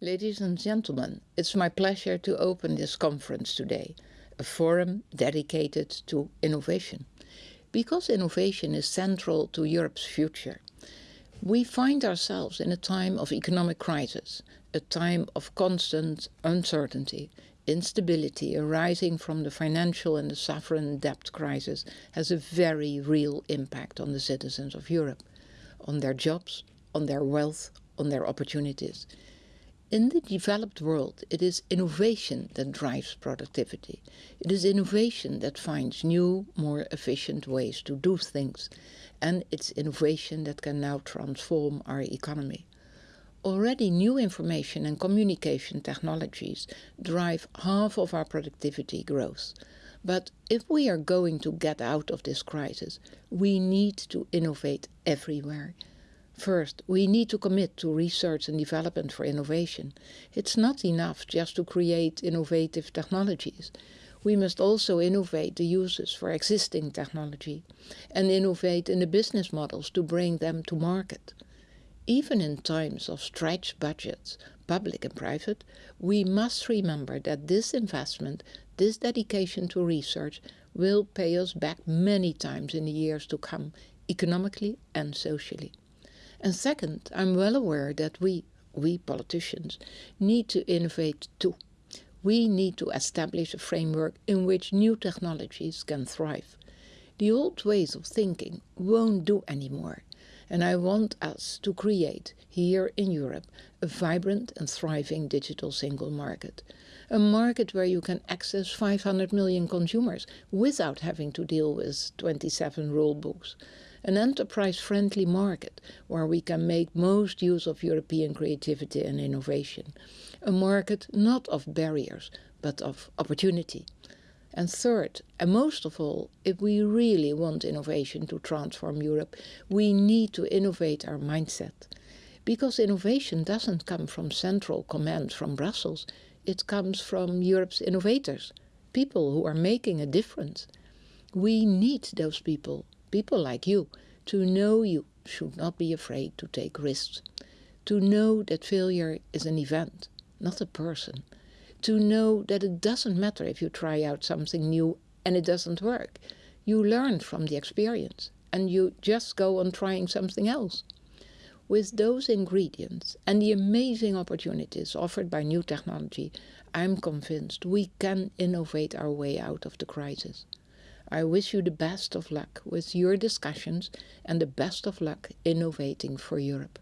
Ladies and gentlemen, it's my pleasure to open this conference today, a forum dedicated to innovation. Because innovation is central to Europe's future, we find ourselves in a time of economic crisis, a time of constant uncertainty, instability arising from the financial and the sovereign debt crisis has a very real impact on the citizens of Europe, on their jobs, on their wealth, on their opportunities. In the developed world, it is innovation that drives productivity. It is innovation that finds new, more efficient ways to do things. And it's innovation that can now transform our economy. Already new information and communication technologies drive half of our productivity growth. But if we are going to get out of this crisis, we need to innovate everywhere. First, we need to commit to research and development for innovation. It's not enough just to create innovative technologies. We must also innovate the uses for existing technology and innovate in the business models to bring them to market. Even in times of stretched budgets, public and private, we must remember that this investment, this dedication to research, will pay us back many times in the years to come, economically and socially. And second, I'm well aware that we, we politicians, need to innovate too. We need to establish a framework in which new technologies can thrive. The old ways of thinking won't do anymore and I want us to create, here in Europe, a vibrant and thriving digital single market. A market where you can access 500 million consumers without having to deal with 27 rule books. An enterprise-friendly market where we can make most use of European creativity and innovation. A market not of barriers, but of opportunity. And third, and most of all, if we really want innovation to transform Europe, we need to innovate our mindset. Because innovation doesn't come from central command from Brussels, it comes from Europe's innovators, people who are making a difference. We need those people, people like you, to know you should not be afraid to take risks. To know that failure is an event, not a person to know that it doesn't matter if you try out something new and it doesn't work. You learn from the experience and you just go on trying something else. With those ingredients and the amazing opportunities offered by new technology, I'm convinced we can innovate our way out of the crisis. I wish you the best of luck with your discussions and the best of luck innovating for Europe.